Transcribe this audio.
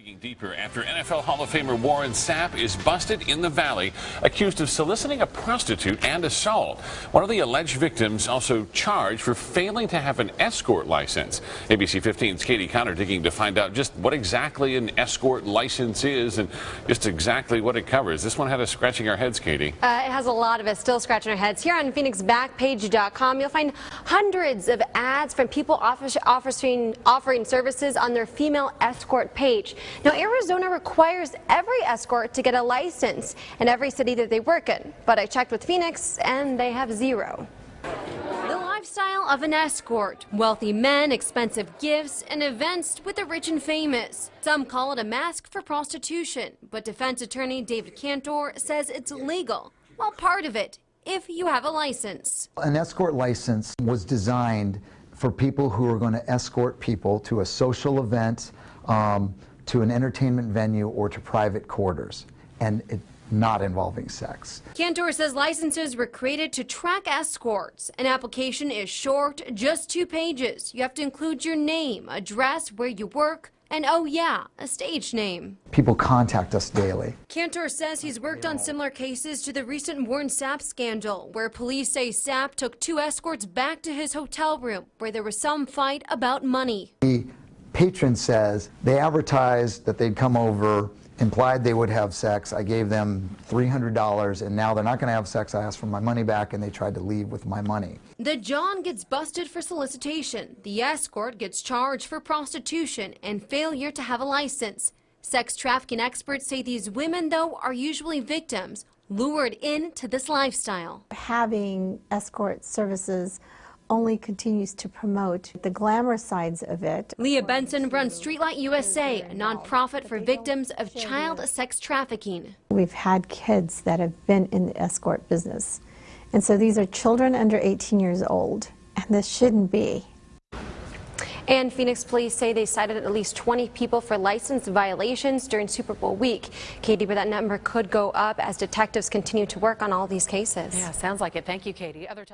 Digging deeper after NFL Hall of Famer Warren Sapp is busted in the Valley, accused of soliciting a prostitute and assault. One of the alleged victims also charged for failing to have an escort license. ABC 15's Katie Connor digging to find out just what exactly an escort license is and just exactly what it covers. This one had us scratching our heads, Katie. Uh, it has a lot of us still scratching our heads. Here on PhoenixBackpage.com, you'll find hundreds of ads from people offering, offering services on their female escort page. Now, Arizona requires every escort to get a license in every city that they work in, but I checked with Phoenix and they have zero. The lifestyle of an escort, wealthy men, expensive gifts, and events with the rich and famous. Some call it a mask for prostitution, but defense attorney David Cantor says it's legal. Well, part of it, if you have a license. An escort license was designed for people who are going to escort people to a social event, um, to an entertainment venue or to private quarters, and it, not involving sex. Cantor says licenses were created to track escorts. An application is short, just two pages. You have to include your name, address, where you work, and oh yeah, a stage name. People contact us daily. Cantor says he's worked on similar cases to the recent Warren Sapp scandal, where police say Sapp took two escorts back to his hotel room, where there was some fight about money. He patron says they advertised that they'd come over, implied they would have sex. I gave them $300 and now they're not going to have sex. I asked for my money back and they tried to leave with my money. The John gets busted for solicitation. The escort gets charged for prostitution and failure to have a license. Sex trafficking experts say these women, though, are usually victims lured into this lifestyle. Having escort services only continues to promote the glamorous sides of it. Leah Benson runs Streetlight USA, a nonprofit for victims of child sex trafficking. We've had kids that have been in the escort business. And so these are children under 18 years old, and this shouldn't be. And Phoenix police say they cited at least 20 people for license violations during Super Bowl week. Katie, but that number could go up as detectives continue to work on all these cases. Yeah, sounds like it. Thank you, Katie. Other